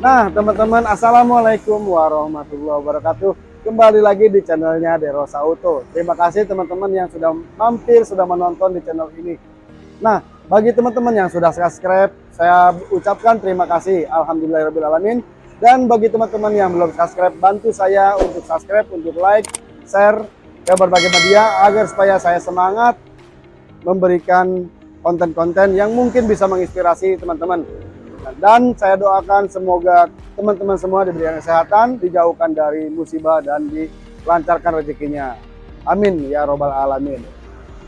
Nah, teman-teman, Assalamualaikum warahmatullahi wabarakatuh. Kembali lagi di channelnya Derosa Auto. Terima kasih teman-teman yang sudah mampir, sudah menonton di channel ini. Nah, bagi teman-teman yang sudah subscribe, saya ucapkan terima kasih. Alhamdulillahirrahmanirrahim. Dan bagi teman-teman yang belum subscribe, bantu saya untuk subscribe, untuk like, share ke berbagai media agar supaya saya semangat memberikan konten-konten yang mungkin bisa menginspirasi teman-teman. Dan saya doakan semoga teman-teman semua diberikan kesehatan, dijauhkan dari musibah dan dilancarkan rezekinya. Amin ya robbal alamin.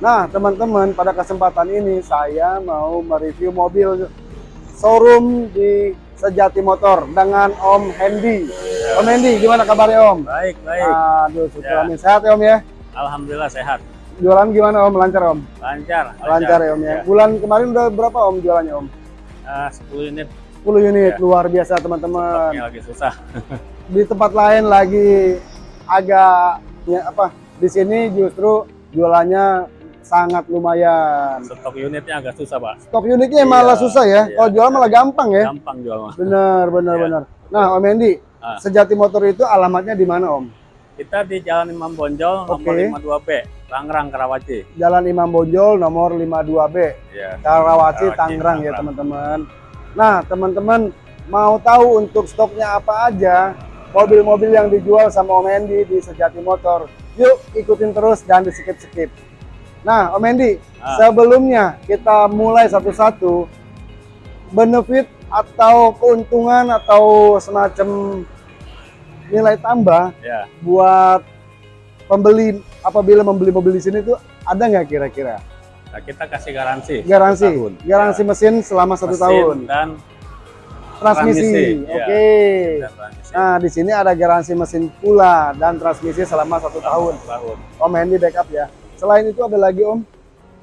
Nah teman-teman pada kesempatan ini saya mau mereview mobil showroom di Sejati Motor dengan Om Hendy. Om Hendy, gimana kabarnya Om? Baik, baik. Aduh, syukur ya. Sehat ya Om ya? Alhamdulillah sehat. Jualan gimana Om? Lancar Om? Lancar. Lancar, ya Om ya. ya. Bulan kemarin udah berapa Om jualannya Om? Uh, 10 unit. 10 unit, ya. luar biasa teman-teman. lagi susah. di tempat lain lagi agak ya apa? Di sini justru jualannya sangat lumayan. Stok unitnya agak susah, Pak. Stok unitnya iya, malah susah ya. Iya, Kalau jual malah gampang ya. Gampang jual mah. Benar, benar, iya. benar. Nah, Om Endi, ah. Sejati Motor itu alamatnya di mana, Om? Kita di Jalan Imam Bonjol okay. nomor 52B, Tangerang, Karawaci. Jalan Imam Bonjol nomor 52B. Iya. Karawaci, Tangerang ya, teman-teman. Nah, teman-teman mau tahu untuk stoknya apa aja, mobil-mobil yang dijual sama Om Endi di Sejati Motor, yuk ikutin terus dan di skip-skip. Nah, Om Endi, ah. sebelumnya kita mulai satu-satu, benefit atau keuntungan atau semacam nilai tambah ya. buat pembeli apabila membeli mobil di sini tuh ada nggak kira-kira? Nah, kita kasih garansi. Garansi. Tahun. Garansi ya. mesin selama satu mesin tahun. Dan transmisi. transmisi. Oke. Okay. Ya, nah, di sini ada garansi mesin pula dan transmisi selama satu tahun. tahun. Om Hendy backup ya. Selain itu ada lagi Om?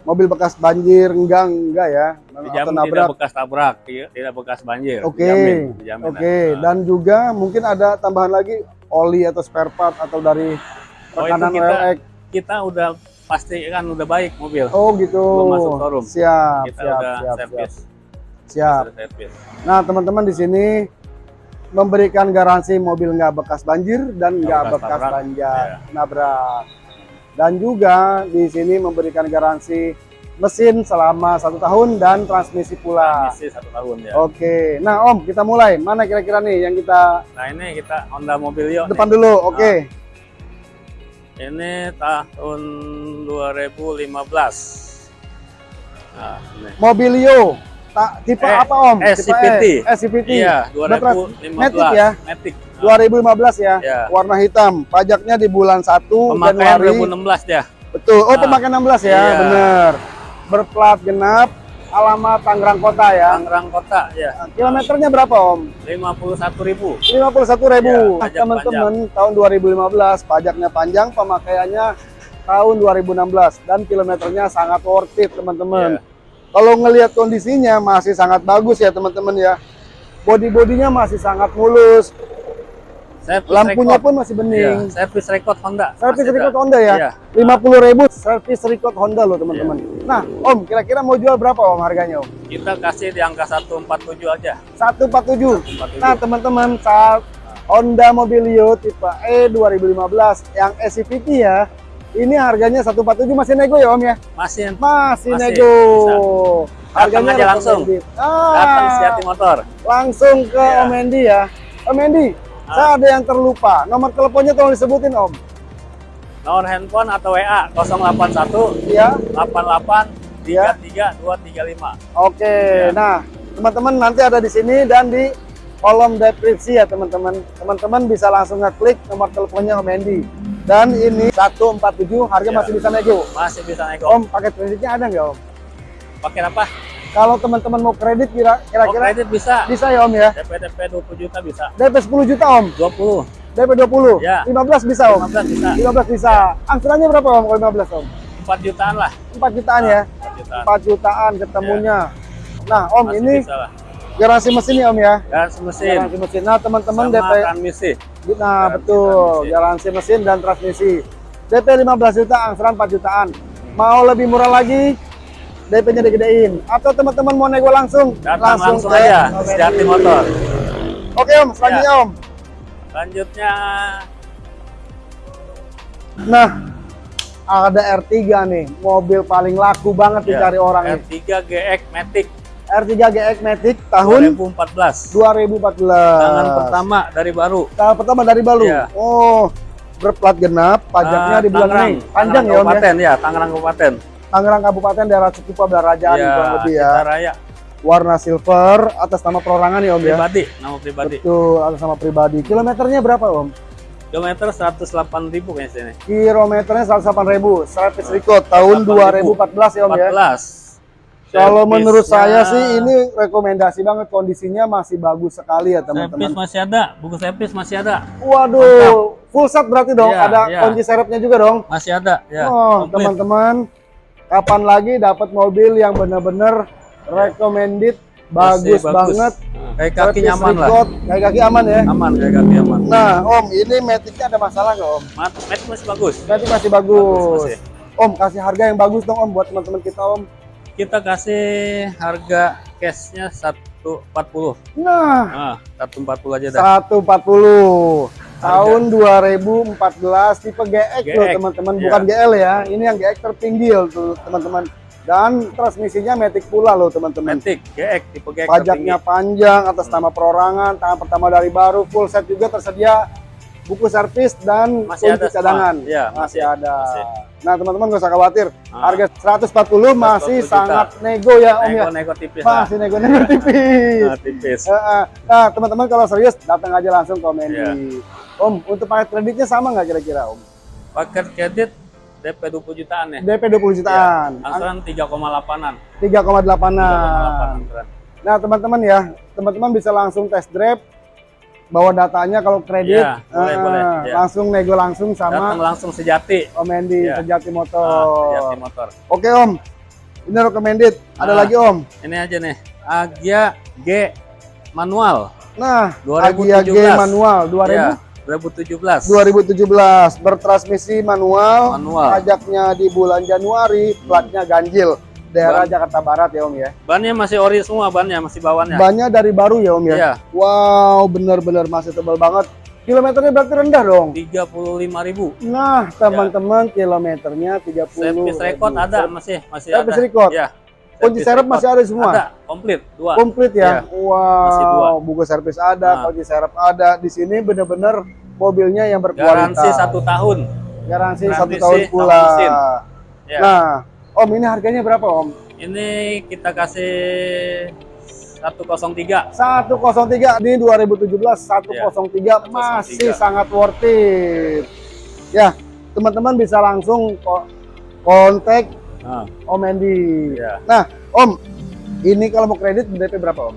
Mobil bekas banjir enggak enggak ya? Dijamin nabrak. tidak bekas tabrak, iya, tidak bekas banjir. Oke. Okay. Oke. Okay. Nah. Dan juga mungkin ada tambahan lagi oli atau spare part atau dari rekanan oh, kita, kita udah pasti kan udah baik mobil. Oh gitu. Belum masuk showroom. Siap. Kita siap, udah siap, service. Siap. siap. Nah teman-teman di sini memberikan garansi mobil nggak bekas banjir dan nggak bekas, bekas banjir ya. nabrak dan juga di sini memberikan garansi mesin selama satu tahun dan transmisi pula. Transmisi satu tahun ya. Oke, nah Om kita mulai. Mana kira-kira nih yang kita? Nah ini kita Honda Mobilio. Depan nih. dulu, oke. Okay. Nah, ini tahun 2015. Nah, ini. Mobilio. Tipe eh, apa Om? SCPT. SCPT. Iya, 2015. Matic ya? Matic. 2015 ya, ya. warna hitam. Pajaknya di bulan 1 Pemakaian Januari 2016 ya. Betul. Oh, nah. pemakaian 16 ya, iya. bener. Berplat genap, alamat Tangerang Kota ya. Tangerang Kota, ya. Nah, kilometernya berapa, Om? 51.000. 51.000. Ya, Teman-teman, tahun 2015 pajaknya panjang, pemakaiannya tahun 2016 dan kilometernya sangat worth it, teman-teman. Ya. Kalau ngelihat kondisinya masih sangat bagus ya, teman-teman ya. Body-bodinya masih sangat mulus, Service Lampunya record. pun masih bening. Iya, service record Honda. Service record Honda ya. Iya. Lima puluh ribu service record Honda loh teman-teman. Iya. Nah, Om, kira-kira mau jual berapa Om harganya Om? Kita kasih di angka 147 aja. 147. 147. Nah, teman-teman, saat Honda Mobilio tipe E 2015 yang SCVT ya. Ini harganya 147 masih nego ya Om ya? Masih. Masih, masih nego. Bisa. Harganya aja langsung. Ah, Datang Motor. Langsung ke ya. Om Endi ya. Om Endi, Ah. Saya ada yang terlupa. Nomor teleponnya tolong disebutin, Om. Nomor handphone atau WA 081 ya. 88 33 235. Oke. Ya. Nah, teman-teman nanti ada di sini dan di kolom deskripsi ya, teman-teman. Teman-teman bisa langsung ngeklik nomor teleponnya Om Andy. Dan ini 147 harga ya. masih bisa nego. Masih bisa nego. Om, paket kreditnya ada nggak, Om? Paket apa? Kalau teman-teman mau kredit kira-kira oh, kredit bisa. Bisa ya Om ya? DP DP 20 juta bisa. DP 10 juta Om? 20. DP 20? Ya. 15 bisa Om? 15 bisa. 15 bisa. Angsurannya berapa Om kalau 15 Om? 4 jutaan lah. 4 jutaan ya? 4 jutaan. 4 jutaan ketemunya. Ya. Nah Om Masih ini garansi mesin ya Om ya? Garansi mesin. Garansi mesin. Nah teman-teman DP. transmisi. Nah garansi betul. Transmisi. Garansi mesin dan transmisi. DP 15 juta, angsuran 4 jutaan. Mau lebih murah lagi, DP-nya digedein. Atau teman-teman mau nego langsung, Datang langsung, langsung aja, Sejati Motor. Oke Om, selanjutnya Om. Selanjutnya Nah, ada R3 nih, mobil paling laku banget ya, dicari orang nih. R3 GX Matic R3 GX Matic tahun 2014. 2014. Tangan pertama dari baru. Tahun pertama dari Balu. Iya. Oh, berplat genap, pajaknya Ah, di bulan. Mei. Panjang ya Om ya. Kabupaten ya, Tangerang Kabupaten. Tangerang Kabupaten daerah Cikupa Belarajaan Ya, kurang lebih ya. raya Warna silver atas nama perorangan ya Om ya. pribadi, nama pribadi. Betul, atas nama pribadi. Kilometernya berapa Om? Kilometer 108.000 kayaknya sini. Kilometernya 108.000, service record tahun 108.000. 2014 ya Om ya. 14. Kalau menurut saya sih ini rekomendasi banget kondisinya masih bagus sekali ya servis teman-teman. masih ada, buku servis masih ada. Waduh, full set berarti dong. Iya, Ada iya. kunci serepnya juga dong. Masih ada ya. oh, teman-teman, kapan lagi dapat mobil yang benar-benar recommended, bagus, Masih banget. Kayak kaki Service nyaman lah. record, Kayak kaki aman ya. Aman kayak kaki aman. Nah, Om, ini metiknya ada masalah nggak Om? Mat masih bagus. Metik masih bagus. masih. Om, kasih harga yang bagus dong Om buat teman-teman kita Om. Kita kasih harga cashnya 140. Nah, Nah, 140 aja dah. 140 tahun 2014 tipe GX loh teman-teman. Iya. bukan GL ya ini yang GX terpinggil tuh teman-teman. Dan transmisinya Matic pula loh teman-teman. Matic, GX, tipe GX pajaknya panjang atas nama perorangan tangan pertama dari baru full set juga tersedia buku servis dan Masih kunci ada cadangan. Iya, masih, masih, ada. Masih. Nah teman-teman gak usah khawatir Ah. harga 140 masih 140 juta. sangat nego ya om ya Nego-nego tipis lah. masih nego-nego tipis Nah, tipis. Heeh. Nah, teman-teman kalau serius datang aja langsung komen Iya. di Om, untuk paket kreditnya sama nggak kira-kira Om? Paket kredit DP 20 jutaan ya. DP 20 jutaan, Angsuran 3,8-an. 3,8an. 3,8-an. Nah, teman-teman ya, teman-teman bisa langsung test drive, bawa datanya kalau kredit, Iya, boleh, eh, boleh, iya. langsung nego langsung Datang sama langsung sejati. Om Endi Iya. Sejati Motor. sejati motor. Oke Om, ini recommended. Ada Nah. lagi Om. Ini aja nih. Agia G manual. Nah, 2017. Agia G manual 2000. Ya, 2017. 2017 bertransmisi manual, Manual. pajaknya di bulan Januari, platnya ganjil, daerah Ban. Jakarta Barat ya Om ya. Bannya masih ori semua bannya, masih bawannya. Bannya dari baru ya Om ya. Iya. Wow, benar-benar masih tebal banget. Kilometernya berarti rendah dong. 35.000. Nah, teman-teman kilometernya 30. Servis record ribu. ada masih masih Servis ada. record? Ya. Kunci serep masih ada semua. Ada, komplit dua. Komplit ya. Iya. Masih dua. Wow, buku servis ada, Nah. kunci serep ada. Di sini benar-benar mobilnya yang berkualitas. Garansi satu tahun. Garansi satu tahun pula. Ya. Nah, Om ini harganya berapa Om? Ini kita kasih 103. 103 di 2017 103 Iya, masih 103. sangat worth it. Ya, teman-teman bisa langsung ko- kontak Nah, Om Endi. ya. Nah, Om, ini kalau mau kredit DP berapa Om?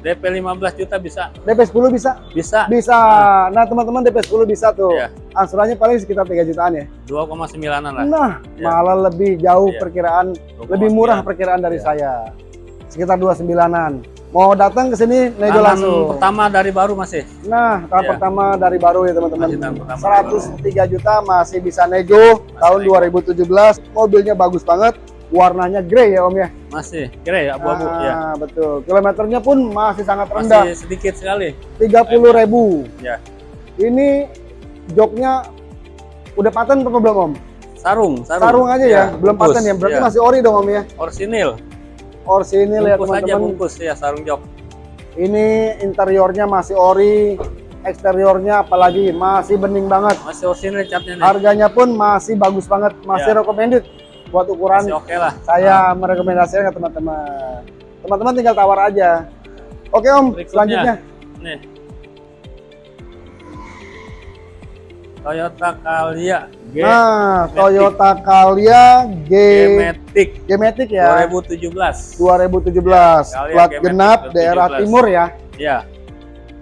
DP 15 juta bisa. DP 10 bisa? Bisa. Bisa. Nah, teman-teman DP 10 bisa tuh. Iya. Angsurannya paling sekitar 3 jutaan ya. 2,9-an lah. Nah, Iya. malah lebih jauh Iya. perkiraan, 2,9. lebih murah perkiraan dari Iya. saya. Sekitar 29-an. Mau datang ke sini nego langsung. pertama dari baru masih. Nah, tahap Iya. pertama dari baru ya teman-teman. Masih tahap pertama 103 juta masih bisa nego tahun nego. 2017. Mobilnya bagus banget. Warnanya grey ya Om ya. Masih. Ya abu-abu Ah, ya. betul. Kilometernya pun masih sangat rendah. Masih sedikit sekali. 30 ribu. Ya. Ini joknya udah paten apa belum Om? Sarung, sarung. Sarung aja ya, belum bungkus. paten ya. Berarti Ya. masih ori dong Om ya. Orsinil. Orsinil ya bungkus aja teman-teman. bungkus ya sarung jok. Ini interiornya masih ori, eksteriornya apalagi masih bening banget. Masih orsinil catnya nih. Harganya pun masih bagus banget, masih Ya. recommended buat ukuran Masih oke lah. saya merekomendasikan ke teman-teman. Teman-teman tinggal tawar aja. Oke Om, Berikutnya. selanjutnya. Nih. Toyota Calya G Nah, Matic. Toyota Calya G G-Matic G-Matic ya. 2017. 2017. Calya Plat genap 2017. daerah timur ya. Ya,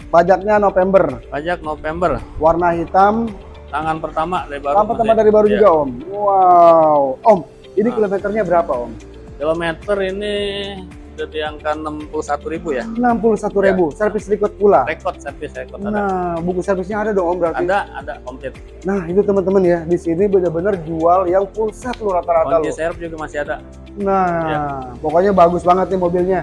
Pajaknya November. pajak November. Warna hitam. Tangan pertama dari baru. Tambah masih. dari baru Ya. juga Om. Wow. Om, ini Nah. kilometernya berapa Om? Kilometer ini udah di angka 61.000 ya. 61.000. Servis record pula. Rekod servis rekod ada. Nah, buku servisnya ada dong Om berarti. Ada, ada komplit. Nah, itu teman-teman ya. Di sini benar-benar jual yang full set loh rata-rata loh. serep juga masih ada. Nah, Ya. pokoknya bagus banget nih mobilnya.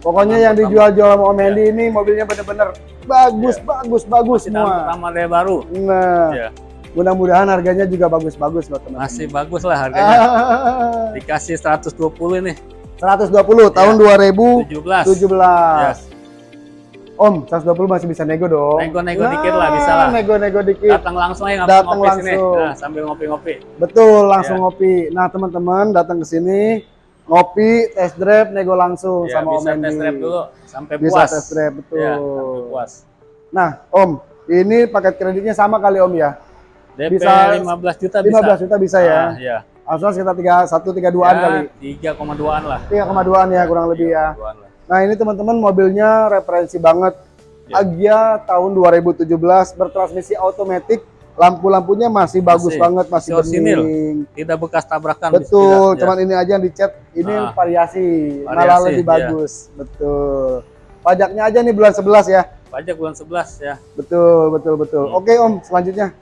Pokoknya Tahun yang dijual-jual sama Om Hendy ini mobilnya bener-bener bagus, bagus, bagus Masih tahun semua. pertama dari baru. Nah, Ya. Mudah-mudahan harganya juga bagus-bagus loh teman-teman. Masih bagus lah harganya. Ah, Dikasih 120 nih, 120 tahun 2017. 17. Ya. Om, 120 masih bisa nego dong. Nego-nego dikit lah, bisa lah. Nego-nego dikit. Datang langsung aja Datang ngopi sini. langsung. Nah, sambil ngopi-ngopi. Betul, langsung Ya. ngopi. Nah, teman-teman datang ke sini ngopi, test drive, nego langsung Ya, sama Om bisa test drive dulu sampai Bisa puas. test drive, betul. Ya, sampai puas. Nah, Om, ini paket kreditnya sama kali Om ya? DP Bisa 15 juta bisa. 15 juta bisa ya? Ah, iya. Asuransi sekitar 31 32-an Ya, kali. 3,2-an lah. 3,2-an ya kurang lebih ya. 3,2-an lah. Nah, ini teman-teman mobilnya referensi banget. Ya. Agia tahun 2017 bertransmisi otomatis. Lampu-lampunya masih bagus Masih. banget, masih bening. Tidak bekas tabrakan. Betul, tidak. cuman ini aja yang dicat, ini Ah. variasi, malah Variasi, lebih iya. bagus. Betul. Pajaknya aja nih bulan 11 ya. Pajak bulan 11 ya. Betul, betul, betul. Hmm. Oke Om, selanjutnya.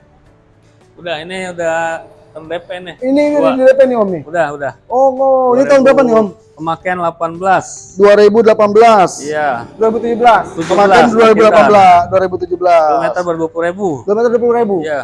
Udah ini udah terdep nih. Ini ini di DP nih Om nih. Udah, udah. Oh, oh ini tahun berapa nih Om? Pemakaian 18. 2018. Iya. 2017. 17, Kemarin 2018, 2017. Kilometer ber 20 ribu. Kilometer 20 ribu. Iya.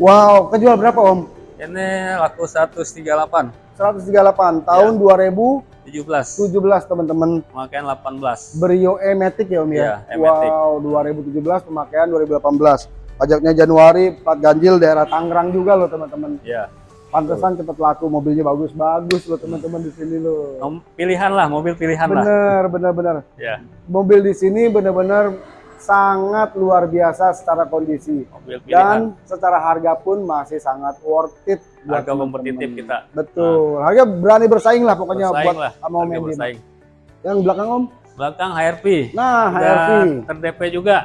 Wow, kejual berapa Om? Ini laku 138. 138 tahun 2017 17. teman-teman. Pemakaian 18. Brio E-Matic ya Om ya? Iya, E-Matic. wow, 2017 pemakaian 2018. Pajaknya Januari, plat ganjil daerah Tangerang juga loh teman-teman. Iya. Pantesan cepet laku, mobilnya bagus-bagus loh teman-teman di sini loh. Pilihan lah, mobil pilihan lah. Bener, bener, bener. Ya, Mobil di sini bener-bener sangat luar biasa secara kondisi. mobil pilihan. Dan secara harga pun masih sangat worth it. Harga kompetitif kita. Betul, harga berani bersaing lah pokoknya Bersaing buat lah. sama Om. Yang belakang Om? Belakang HRV. Nah, Udah HRV. Ter-DP juga.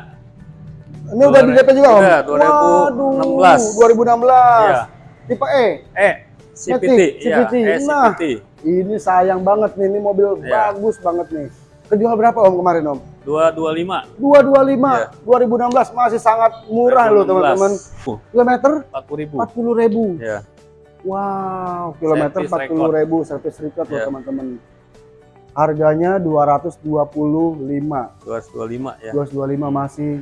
Ini udah di DP juga Om? Udah, 2016. Waduh, 2016. Iya. Tipe E. Eh, CPT. Matic, Iya, CPT. eh, Nah. CPT. Ini sayang banget nih, ini mobil Iya. bagus banget nih. Kejual berapa Om kemarin Om? 225. 225 Iya. 2016 masih sangat murah loh teman-teman. Uh, Kilometer 40 ribu. 40 ribu. Ya. Wow, kilometer Service 40 ribu service record loh Iya. teman-teman. Harganya 225. 225 ya. 225 masih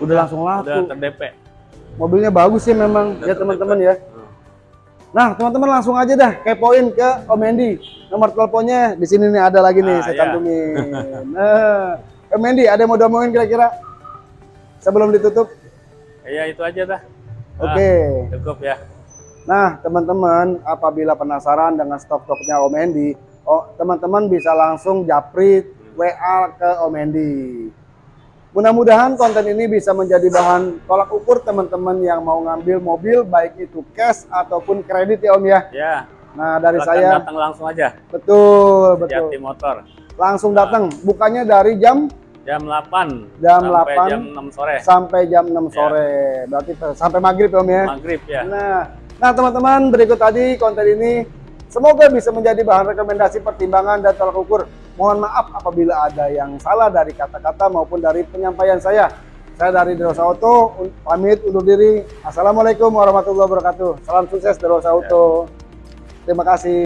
udah langsung laku. Udah ter-DP. Mobilnya bagus sih memang Udah ya teman-teman ya. Nah, teman-teman langsung aja dah kepoin ke Om Hendy. Nomor teleponnya di sini nih ada lagi nih Ah, saya iya. cantumin. Nah, Om Hendy ada yang mau diomongin kira-kira sebelum ditutup? Ya itu aja dah. Oke. Cukup ya. Nah, teman-teman, apabila penasaran dengan stok-stoknya Om Hendy, oh, teman-teman bisa langsung japri WA ke Om Hendy. Mudah-mudahan konten ini bisa menjadi bahan tolak ukur teman-teman yang mau ngambil mobil, baik itu cash ataupun kredit ya Om ya. Ya. Nah, dari silakan saya, datang langsung aja. betul, betul. Jati Motor. Langsung datang, bukannya dari jam Jam 8. Jam sampai 8. jam 6 sore. sampai jam 6 sore. Berarti sampai maghrib ya Om ya. Maghrib ya. Nah, nah teman-teman berikut tadi konten ini semoga bisa menjadi bahan rekomendasi pertimbangan dan tolak ukur. Mohon maaf apabila ada yang salah dari kata-kata maupun dari penyampaian saya. Saya dari Derosa Auto pamit undur diri. Assalamualaikum warahmatullahi wabarakatuh. Salam sukses Derosa Auto. Terima kasih.